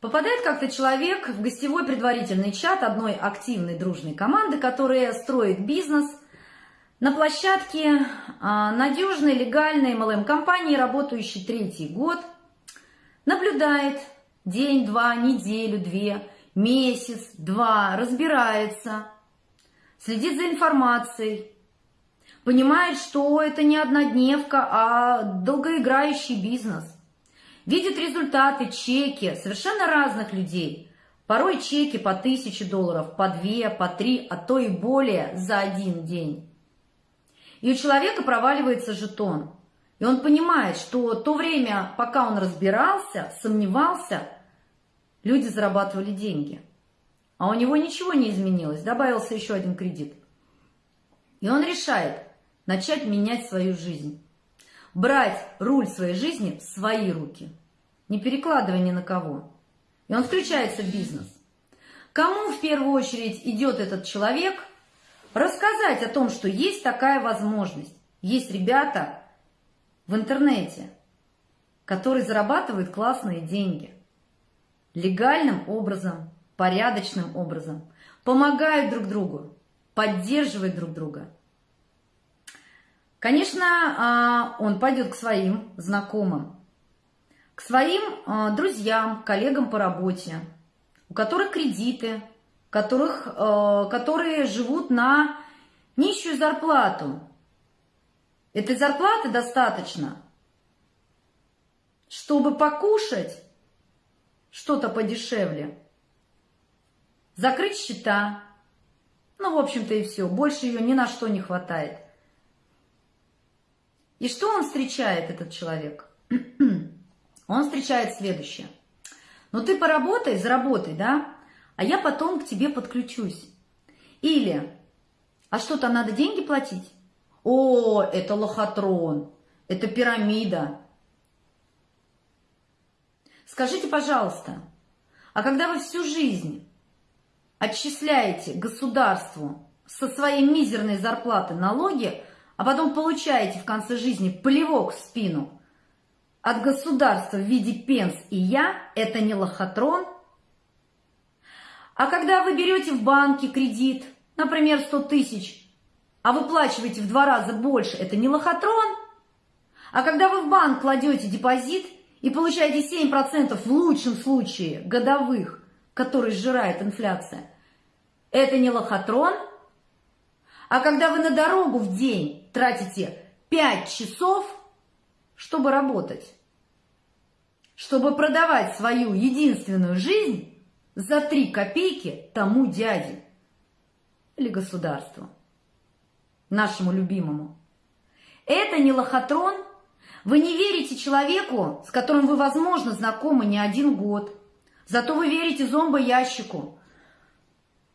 Попадает как-то человек в гостевой предварительный чат одной активной дружной команды, которая строит бизнес на площадке а, надежной, легальной MLM-компании, работающей третий год, наблюдает день, два, неделю, две, месяц, два, разбирается, следит за информацией, понимает, что это не однодневка, а долгоиграющий бизнес – видит результаты, чеки совершенно разных людей. Порой чеки по тысяче долларов, по две, по три, а то и более за один день. И у человека проваливается жетон. И он понимает, что то время, пока он разбирался, сомневался, люди зарабатывали деньги. А у него ничего не изменилось, добавился еще один кредит. И он решает начать менять свою жизнь брать руль своей жизни в свои руки, не перекладывая ни на кого. И он включается в бизнес. Кому в первую очередь идет этот человек? Рассказать о том, что есть такая возможность. Есть ребята в интернете, которые зарабатывают классные деньги. Lегальным образом, порядочным образом. Помогают друг другу, поддерживают друг друга – Конечно, а, он пойдет к своим знакомым, к своим а, друзьям, коллегам по работе, у которых кредиты, которых, а, которые живут на нищую зарплату. Этой зарплаты достаточно, чтобы покушать что-то подешевле, закрыть счета, ну, в общем-то, и все. Больше ее ни на что не хватает. И что он встречает, этот человек? Он встречает следующее. Ну ты поработай, заработай, да? А я потом к тебе подключусь. Или, а что-то надо деньги платить? О, это лохотрон, это пирамида. Скажите, пожалуйста, а когда вы всю жизнь отчисляете государству со своей мизерной зарплаты налоги, а потом получаете в конце жизни плевок в спину от государства в виде пенс и я, это не лохотрон. А когда вы берете в банке кредит, например, 100 тысяч, а выплачиваете в два раза больше, это не лохотрон. А когда вы в банк кладете депозит и получаете 7% в лучшем случае годовых, который сжирает инфляция, это не лохотрон – а когда вы на дорогу в день тратите 5 часов, чтобы работать, чтобы продавать свою единственную жизнь за 3 копейки тому дяде или государству, нашему любимому. Это не лохотрон. Вы не верите человеку, с которым вы, возможно, знакомы не один год. Зато вы верите зомбоящику,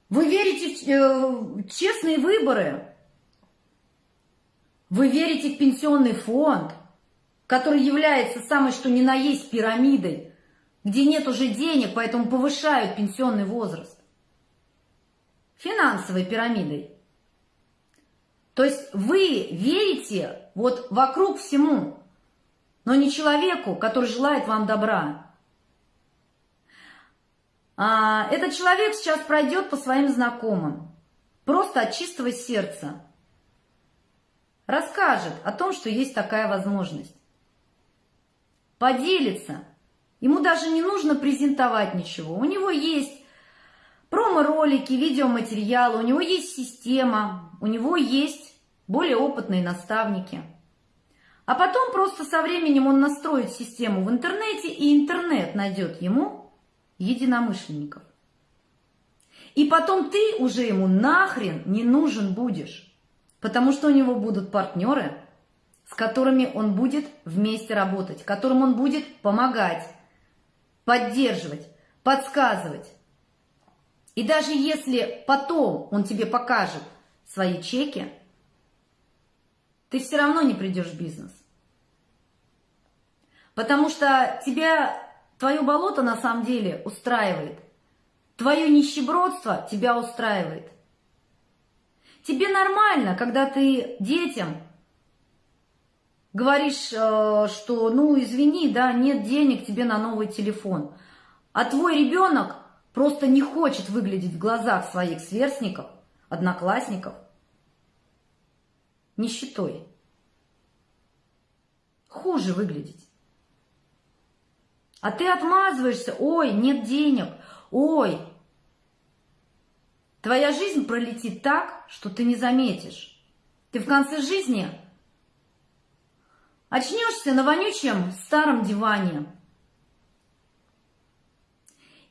вы верите в э, честные выборы. Вы верите в пенсионный фонд, который является самой что ни на есть пирамидой, где нет уже денег, поэтому повышают пенсионный возраст. Финансовой пирамидой. То есть вы верите вот вокруг всему, но не человеку, который желает вам добра. А, этот человек сейчас пройдет по своим знакомым, просто от чистого сердца. Расскажет о том, что есть такая возможность. Поделится. Ему даже не нужно презентовать ничего. У него есть промо-ролики, видеоматериалы, у него есть система, у него есть более опытные наставники. А потом просто со временем он настроит систему в интернете, и интернет найдет ему единомышленников. И потом ты уже ему нахрен не нужен будешь, потому что у него будут партнеры, с которыми он будет вместе работать, которым он будет помогать, поддерживать, подсказывать. И даже если потом он тебе покажет свои чеки, ты все равно не придешь в бизнес. Потому что тебя Твое болото на самом деле устраивает. Твое нищебродство тебя устраивает. Тебе нормально, когда ты детям говоришь, э, что, ну, извини, да, нет денег тебе на новый телефон. А твой ребенок просто не хочет выглядеть в глазах своих сверстников, одноклассников нищетой. Хуже выглядеть. А ты отмазываешься, ой, нет денег, ой. Твоя жизнь пролетит так, что ты не заметишь. Ты в конце жизни очнешься на вонючем старом диване.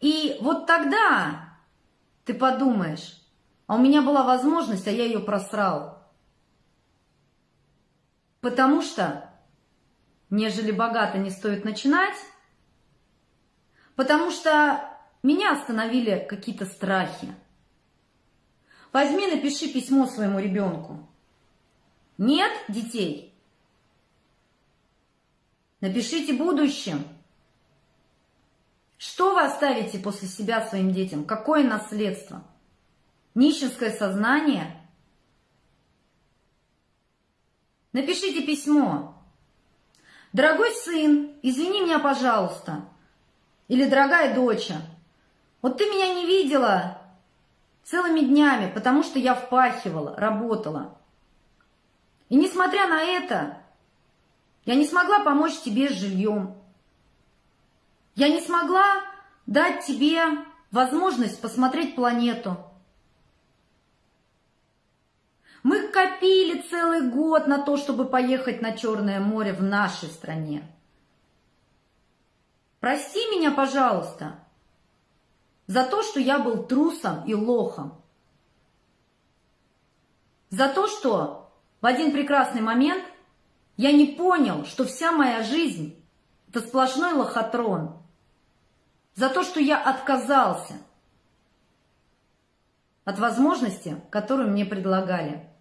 И вот тогда ты подумаешь, а у меня была возможность, а я ее просрал. Потому что, нежели богато не стоит начинать, потому что меня остановили какие-то страхи. Возьми, напиши письмо своему ребенку. Нет детей? Напишите будущем. Что вы оставите после себя своим детям? Какое наследство? Нищенское сознание – Напишите письмо. Дорогой сын, извини меня, пожалуйста. Или дорогая доча, вот ты меня не видела целыми днями, потому что я впахивала, работала. И несмотря на это, я не смогла помочь тебе с жильем. Я не смогла дать тебе возможность посмотреть планету. Мы копили целый год на то, чтобы поехать на Черное море в нашей стране. Прости меня, пожалуйста, за то, что я был трусом и лохом. За то, что в один прекрасный момент я не понял, что вся моя жизнь – это сплошной лохотрон. За то, что я отказался от возможности, которую мне предлагали.